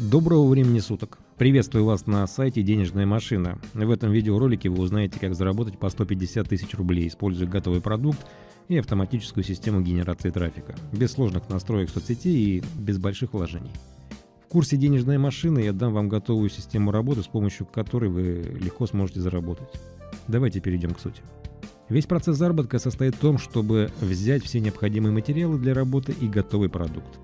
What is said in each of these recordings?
Доброго времени суток! Приветствую вас на сайте «Денежная машина». В этом видеоролике вы узнаете, как заработать по 150 тысяч рублей, используя готовый продукт и автоматическую систему генерации трафика, без сложных настроек соцсетей и без больших вложений. В курсе «Денежная машина» я дам вам готовую систему работы, с помощью которой вы легко сможете заработать. Давайте перейдем к сути. Весь процесс заработка состоит в том, чтобы взять все необходимые материалы для работы и готовый продукт.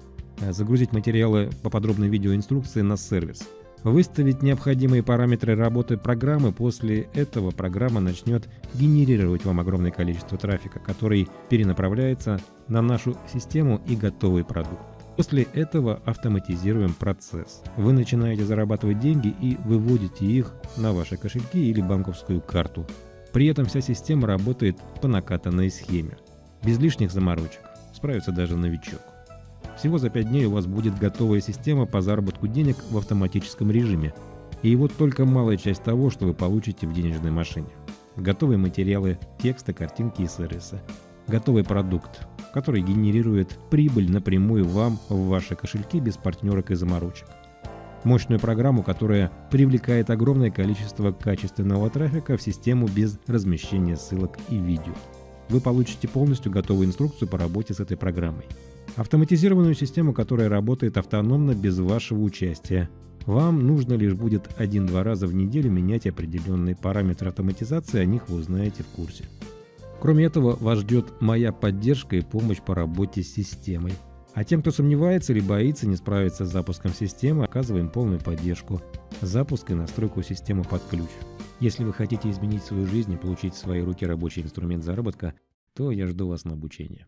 Загрузить материалы по подробной видеоинструкции на сервис. Выставить необходимые параметры работы программы, после этого программа начнет генерировать вам огромное количество трафика, который перенаправляется на нашу систему и готовый продукт. После этого автоматизируем процесс. Вы начинаете зарабатывать деньги и выводите их на ваши кошельки или банковскую карту. При этом вся система работает по накатанной схеме. Без лишних заморочек. Справится даже новичок. Всего за 5 дней у вас будет готовая система по заработку денег в автоматическом режиме. И вот только малая часть того, что вы получите в денежной машине. Готовые материалы, тексты, картинки и сервисы. Готовый продукт, который генерирует прибыль напрямую вам в ваши кошельки без партнерок и заморочек мощную программу, которая привлекает огромное количество качественного трафика в систему без размещения ссылок и видео. Вы получите полностью готовую инструкцию по работе с этой программой. Автоматизированную систему, которая работает автономно без вашего участия. Вам нужно лишь будет один-два раза в неделю менять определенные параметры автоматизации, о них вы узнаете в курсе. Кроме этого, вас ждет моя поддержка и помощь по работе с системой. А тем, кто сомневается или боится не справиться с запуском системы, оказываем полную поддержку. Запуск и настройку системы под ключ. Если вы хотите изменить свою жизнь и получить в свои руки рабочий инструмент заработка, то я жду вас на обучение.